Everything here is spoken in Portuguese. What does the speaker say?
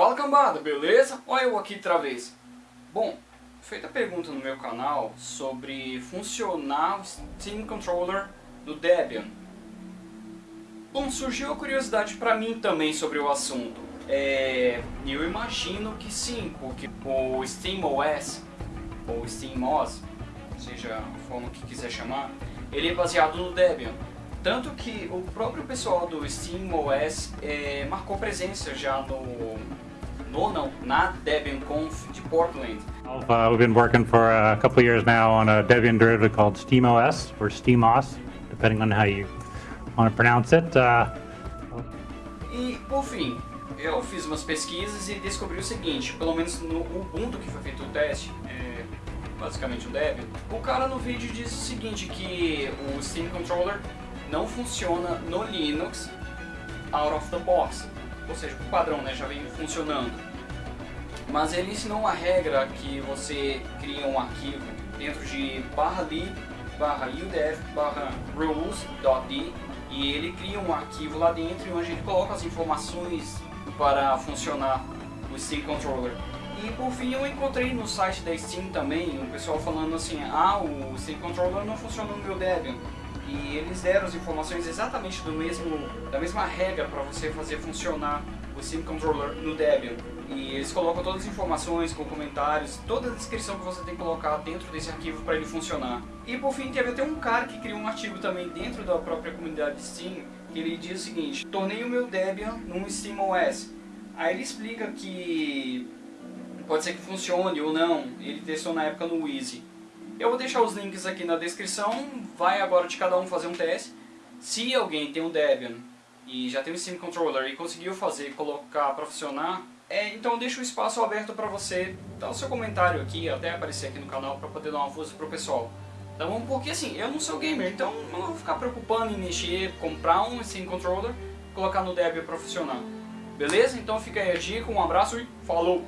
Fala cambada, beleza? Olha eu aqui outra vez. Bom, feita a pergunta no meu canal sobre funcionar o Steam Controller do Debian. Bom, surgiu a curiosidade para mim também sobre o assunto. É, eu imagino que sim, porque o SteamOS, ou SteamOS, seja a forma que quiser chamar, ele é baseado no Debian. Tanto que o próprio pessoal do SteamOS é, marcou presença já no, no não, na Debian Conf de Portland. Uh, we've been working for a couple years now on a Debian derivative called SteamOS, or SteamOS, depending on how you want to pronounce it. Uh, e, por fim, eu fiz umas pesquisas e descobri o seguinte, pelo menos no Ubuntu que foi feito o teste, é, basicamente o Debian, o cara no vídeo diz o seguinte, que o Steam Controller não funciona no Linux out of the box, ou seja, o padrão né, já vem funcionando. Mas ele ensinou uma regra que você cria um arquivo dentro de barra lib, barra udf, barra rules.d e ele cria um arquivo lá dentro onde ele coloca as informações para funcionar o Steam Controller. E por fim eu encontrei no site da Steam também um pessoal falando assim, ah, o Steam Controller não funciona no meu Debian. E eles deram as informações exatamente do mesmo, da mesma regra para você fazer funcionar o Steam Controller no Debian. E eles colocam todas as informações, com comentários, toda a descrição que você tem que colocar dentro desse arquivo para ele funcionar. E por fim teve até um cara que criou um artigo também dentro da própria comunidade Steam, que ele diz o seguinte, tornei o meu Debian num SteamOS. Aí ele explica que pode ser que funcione ou não, ele testou na época no Easy. Eu vou deixar os links aqui na descrição, vai agora de cada um fazer um teste. Se alguém tem um Debian e já tem um Steam Controller e conseguiu fazer, colocar para funcionar, é, então deixa o espaço aberto para você dar o seu comentário aqui, até aparecer aqui no canal para poder dar uma força pro pessoal. Tá bom? Porque assim, eu não sou gamer, então não vou ficar preocupando em mexer, comprar um Steam Controller, colocar no Debian para funcionar. Beleza? Então fica aí a dica, um abraço e falou!